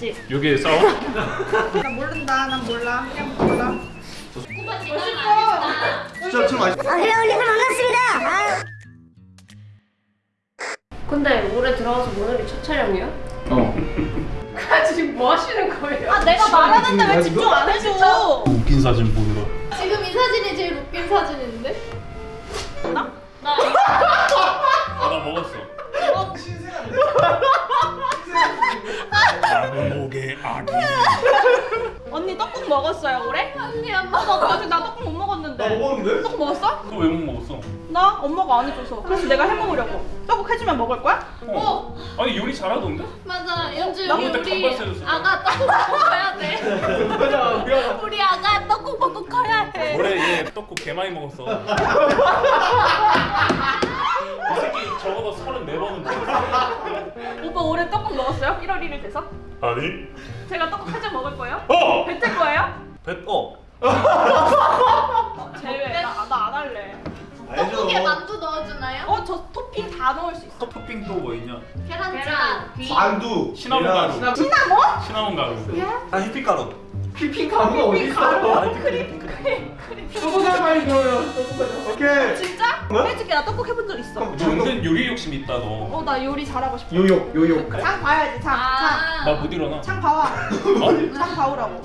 알지? 여기에 싸워? 나 모른다. 난 몰라. 그냥 몰라. 진짜 좀 맛있어. 아, 그래, 올리브 반갑습니다. 아. 근데 올해 들어와서 오늘이 첫 촬영이야? 어아 지금 뭐 하시는 거예요? 아 내가 말하는데 왜 집중 안 해줘? 웃긴 사진 보느라 지금 이 사진이 제일 웃긴 사진인데? 나? 아나 먹었어 작은 목의 아기 언니 떡국 먹었어요 올해? 언니 안 어, 나 아직 나 떡국 못 먹었는데. 나 먹었는데? 떡국 먹었어? 너 왜 못 먹었어? 나 엄마가 안 해줘서. 그래서 내가 해 먹으려고. 떡국 해주면 먹을 거야? 어 아니 요리 잘하던데? 맞아 연주 나 우리. 아가 떡국 먹고 커야 돼 우리 아가 떡국 먹고 커야 해 올해 얘 떡국 개 많이 먹었어 이 새끼 적어도 34번은 먹었어 오빠 올해 떡국 먹었어요? 1월 1일 돼서? 아니 제가 떡국 해줘 먹을 거예요? 어! 뱉을 거예요? 뱃 어! 어, 제외. 나안 할래. 떡국에 만두 넣어주나요? 어, 저 토핑 다 넣을 수 있어. 토핑 또 뭐 있냐? 계란찜 귀 만두. 시나몬 계란, 가루. 시나몬. 시나몬? 시나몬 가루 아 휘핑가루. 휘핑가루가 어디 있어? 아니 소고기를 많이 넣어요. 오케이. 진짜? 뭐? 해줄게. 나 떡국 해본 적 있어. 은근 요리 욕심 있다 너 어, 나 요리 잘하고 싶어. 요요 요요. 창 봐야지, 창. 아. 나못 일어나 창. 창 봐와. 어? 창 봐오라고.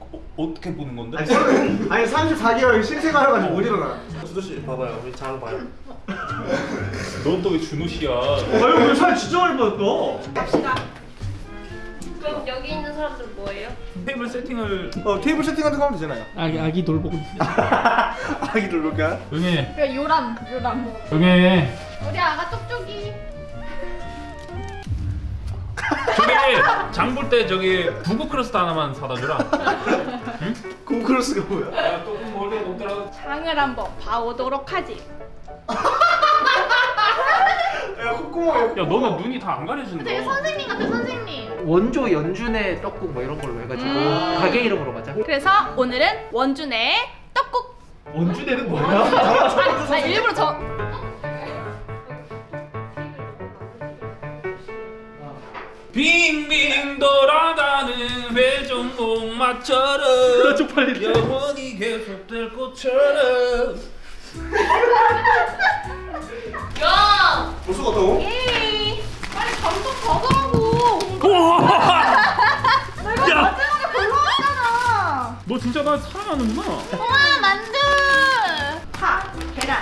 어, 어떻게 보는 건데? 아니, 삼- 아니 34개월 신생아여가지고 못 일어나. 주도 씨 봐봐요. 우리 장 봐요. 넌 또 왜 준호 씨야? 아유 오늘 살 진짜 많이 빠졌다. 갑시다. 그럼 여기 있는 사람들은 뭐예요? 테이블 세팅을 어 테이블 세팅 같은 거 하면 되잖아요. 아기 아기 돌보고 있어. 아기들 볼까? 응해 그래, 요람, 요람. 응해 우리 아가 쪽쪽이 저기 장 볼 때 저기 부부 크러스트 하나만 사다 주라 콩크로스가 뭐야? 야 조금 멀리 먹더라도 창을 한번 봐오도록 하지. 야 콧구멍. 야 너는 눈이 다 안 가려진다 되게 선생님 같아 선생님 원조 연준의 떡국 뭐 이런 걸로 해가지고 음. 가게 이름으로 가자. 그래서 오늘은 원준의 떡국. 원주대는 뭐야? 아니, 아니, 일부러 저. 빙빙 돌아가는 회전목마처럼. 영원히 계속될 것처럼 야 벌써 갔다고? 에이, 빨리 감독 가더 내가 야! 했잖아. 너 진짜 나 사랑하는구나 우와 만두 파, 계란.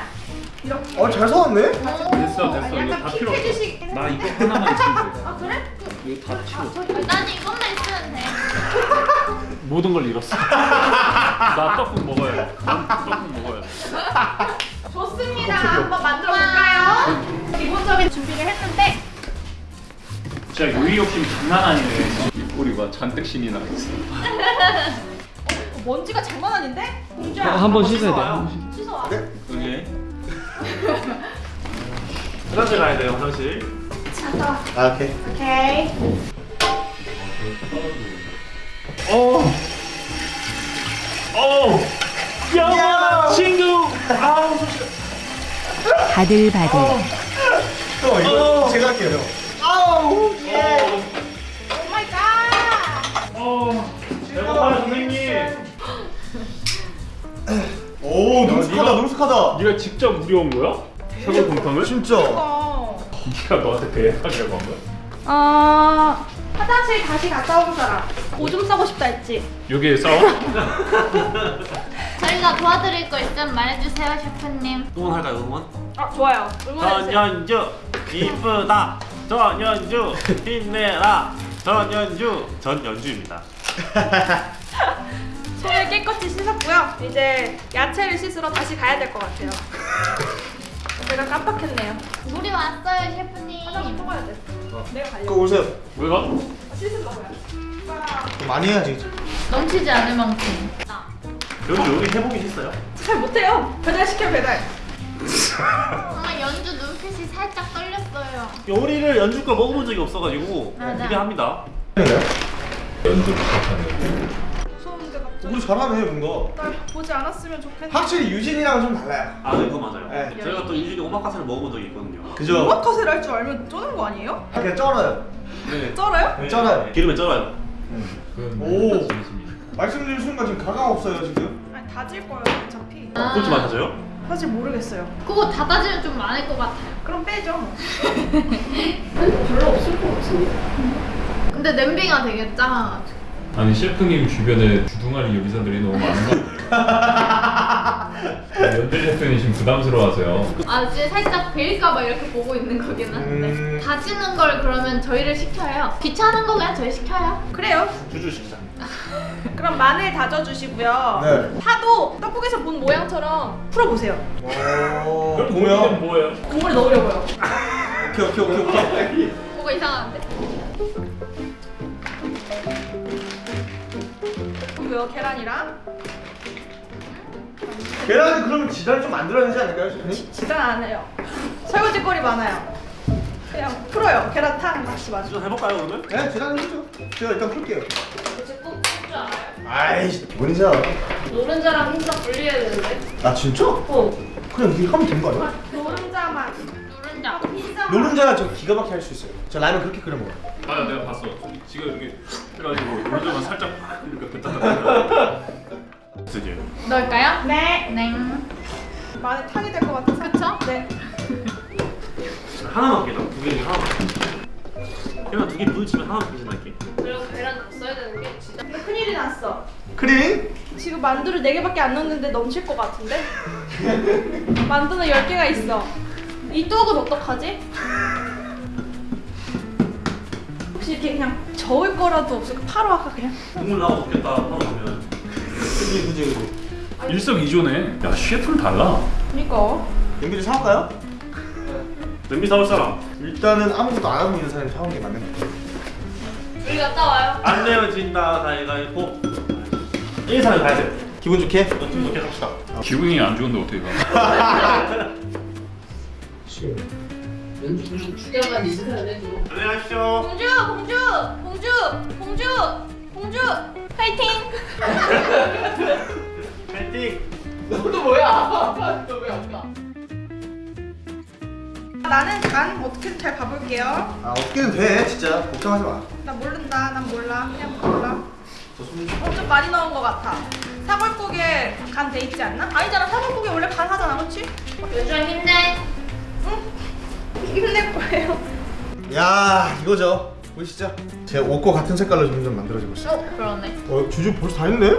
이렇게. 어잘 사왔네. 됐어 됐어 이거 다 약간 필요 없어 핑크주식. 나 이거 하나만 있으면 돼 아 그래? 이거 다 치워 난 이것만 있으면 돼 모든 걸 잃었어 나 떡국 먹어야 돼 떡국 먹어야 돼 좋습니다. 한번 만들어 볼까요? 기본적인 준비를 했는데 진짜 요리 욕심 장난 아니네 우리 봐 잔뜩 신이 나 있어 어, 먼지가 장난 아닌데? 공주야. 어, 한번 씻어야 돼. 한번 씻- 씻어 와. 그게 화장실 가야 돼요 화장실. 와. 아 오케이. 오케이. 어. 어. 야, 친구. 바들바들. 형 이거 제가 할게요 형. 아우 예. Oh my god. 어. 배고파요, 선생님. 오 능숙하다 능숙하다. 네가 직접 우려온 거야? 사골 곰탕을? 진짜. 어. 네가 너한테 배하려고 한 거야? 어. 화장실 다시 갔다 온 사람. 오줌 싸고 싶다 했지. 여기에 싸워? 저희가 도와드릴 거 있으면 말해주세요 셰프님 응원할까요 응원? 아 좋아요. 응원해주세요. 전연주 이쁘다 전연주 힘내라 전연주 전연주입니다 손을 깨끗이 씻었고요. 이제 야채를 씻으러 다시 가야 될 것 같아요. 제가 깜빡했네요. 물이 왔어요 셰프님 화장실 통화해야 돼. 내가 가려고. 그거 오세요. 왜 가? 씻으려고요. 많이 해야지. 넘치지 않을 만큼 여기 요리 해보긴 했어요? 잘 못해요. 배달 시켜 배달. 정말 연주 눈빛이 살짝 떨렸어요 요리를 연주 걸 먹어본 적이 없어가지고 맞아. 기대합니다 연주. 무서운데 갑자기. 우리 잘하네 뭔가. 날 보지 않았으면 좋겠네. 확실히 유진이랑은 좀 달라요. 아 네 그거 맞아요 네. 제가 또 유진이 오마카세를 먹어본 적이 있거든요 그죠? 오마카세를 할 줄 알면 쪼는 거 아니에요? 그냥 쩔어요. 네 쩔어요? 쩔어요. 기름에 쩔어요 오 말씀드린 순간 지금 가감 없어요 지금 아니 다질 거예요 어차피. 그렇게 많아져요? 사실 모르겠어요. 그거 다 따지면 좀 많을 것 같아요. 그럼 빼죠. 별로 없을 것 같은데. 근데 냄비가 되게 작아가지고. 아니 셰프님 주변에 주둥아리 요리사들이 너무 많은 거 같아요. 연대 셰프님 지금 부담스러워하세요. 아 이제 살짝 베일까봐 이렇게 보고 있는 거긴 한데 음. 다지는 걸 그러면 저희를 시켜요. 귀찮은 거 그냥 저희 시켜요. 그래요. 주주 식사. 그럼 마늘 다져주시고요. 네. 파도 떡국에서 본 모양처럼 풀어보세요. 오 그럼 보면 뭐예요? 국물에 넣으려고요. 오케이 오케이 오케이 오케이 그거 이상한데? 그리고요 계란이랑 계란은 그러면 지단 좀 만들어야 되지 않을까요 셰프님? 지단 안 해요. 설거지 거리 많아요. 그냥 풀어요. 계란탕 같이 마시. 주주 해볼까요 그러면? 네 지단은 해죠 제가 일단 풀게요 아이씨 뭔지야 노른자랑 흰자 분리해야 되는데. 아 진짜? 어. 그냥 이렇게 하면 되는 거 아니야? 노른자만. 누른자. 흰자만. 노른자 저 기가 막히게 할 수 있어요 저 라면 그렇게 끓여 먹어요 맞아 내가 봤어. 지금 이렇게 해가지고 요즘은 살짝 이렇게 뱉다 뱉다. 드디어. 넣을까요? 네. 냉. 마늘 탕이 될 것 같아서. 그쵸? 네. 하나만 깨져. 두개 중에 하나만. 그냥 두개 부딪히면 하나만 깨진다니까. 그리고 계란 넣었어야 되는 게 진짜. 근데 큰일이 났어. 크림? 지금 만두를 4개밖에 안 넣었는데 넘칠 것 같은데? 만두는 10개가 있어. 이 떡은 어떡하지? 혹시 이렇게 그냥 저을 거라도 없을까? 파로 할까 그냥? 국물 나고 먹겠다 하고 나면. 그지 그지 그지 일석이조네. 야 셰프는 달라. 그니까. 연기 좀 사올까요? 냄비 사올 사람. 일단은 아무것도 안 하고 있는 사람이 사오는 게 맞는 것 같아요 우리 갔다 와요. 안 내면 진다 가위가위보. 1, 3을 가야 돼. 기분 좋게? 좀 좋게 합시다. 기분이 안 좋은데 어떻게 가? 안녕하십시오. 공주! 공주! 공주! 공주! 공주! 파이팅! 파이팅. 나는 간 어떻게든 잘 봐볼게요. 아 어떻게든 돼 진짜 걱정하지 마나 모른다. 난 몰라. 그냥 몰라. 어, 좀 많이 넣은 것 같아. 사골국에 간 돼 있지 않나? 아니잖아. 사골국에 원래 간 하잖아. 그렇지? 요즘 힘내. 힘낼 거예요. 야 이거죠 보이시죠? 제 옷과 같은 색깔로 점점 만들어지고 있어요 어 그러네. 어 주주 벌써 다 했네? 야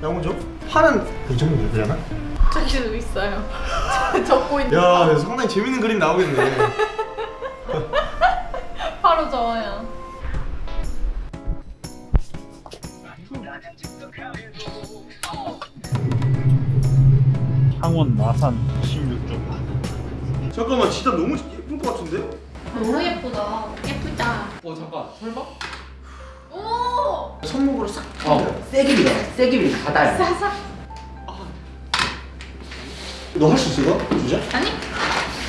먼저 파는 이 정도 되려나? 저기도 있어요. 적고 있는. 야 네, 상당히 재밌는 그림 나오겠네 바로 저어요. 창원 마산 16점. 잠깐만 진짜 너무 예쁠 것 같은데? 너무 예쁘다. 예쁘다. 어 잠깐 설마? 오. 손목으로 싹 어 세기비다 세기비 가다요 사사. 너 할 수 있어 이거? 주자? 아니?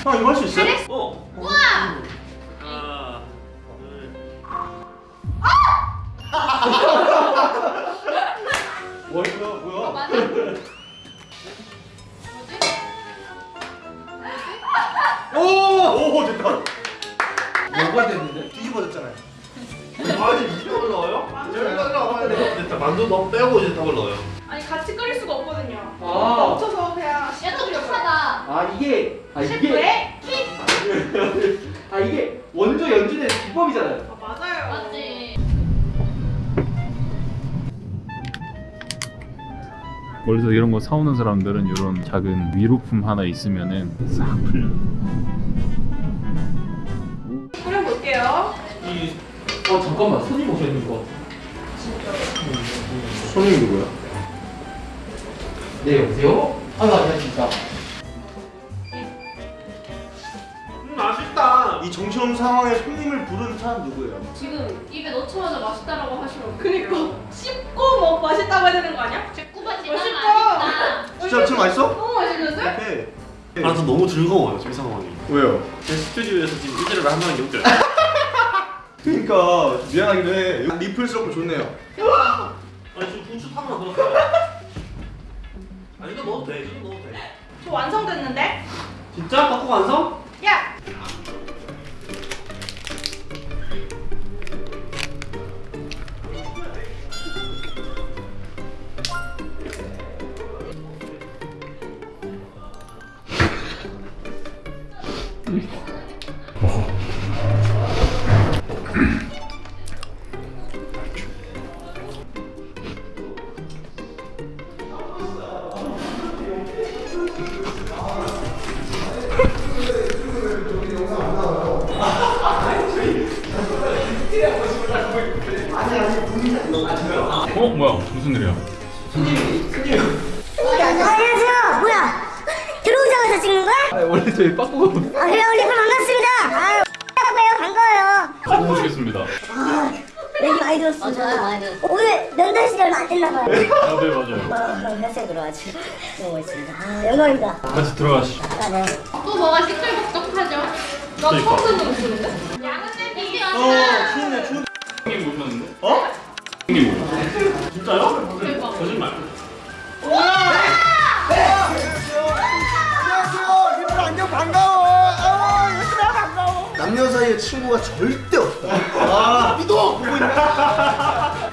아 이거 할 수 있어? 어. 우와. 하나, 둘. 뭐 이거 뭐야? 맞아? 오! 오 됐다 뭐가 됐는데? 뒤집어졌잖아요 아 이제 이쪽을 넣어요? 만두 너무 빼고 이제 떡을 넣어요. 아니 같이 끓일 수가 없거든요. 아. 멈춰서 그냥 야또 비슷하다. 아 이게 아 이게 킥. 아 이게 원조 연준의 기법이잖아요 아, 맞아요. 맞지. 멀리서 이런 거 사오는 사람들은 이런 작은 위로품 하나 있으면은 싹 풀려. 끓여볼게요. 이어 잠깐만 손님 오셨는 거 손님이 누구야? 네 여보세요? 아 아니야 진짜 이 정신없는 상황에 손님을 부른 사람 누구예요? 지금 입에 넣자마자 맛있다라고 하시면 그니까 씹고 뭐 맛있다고 해야 되는 거 아니야? 제꾸바지 맛있다. 맛있다. 진짜 진짜 맛있어? 너무 맛있는데? 오케이 아, 저 너무 즐거워요 지금 상황이. 왜요? 제 스튜디오에서 지금 한다는 게 웃겨요. 그러니까 미안하기도 해 리플스럽고 좋네요 아니 지금 부추 탕만 넣었어요. 아니 이거 넣어도 돼. 이거 넣어도 돼. 저 완성됐는데? 진짜? 떡국 완성? 뭐야 무슨 일이야? 안녕하세요. 뭐야? 들어오자마자 찍는 거야? 아 원래 저희 빠꾸가 아, 그래요, 올리콘 반갑습니다. 아, 반가워요, 반가워요. 보시겠습니다. 얘기 많이 들었어. 들었어. 오늘 면담 시 얼마 안 됐나 봐요. 아 네 맞아요. 어, 회사에 들어와가지고 너무 멋있습니다. 아, 영광입니다. 같이 들어가시죠. 아, 네. 또 뭐가 시끌벅적하죠? 나 그러니까. 처음 듣는 목소리인데? 양은 쌤이 어 좋네 진짜요? 대박. 거짓말. 안녕하세요. 얘들 안녕 반가워. 아 반가워. 남녀 사이에 친구가 절대 없다. 아 믿어 보고 있나?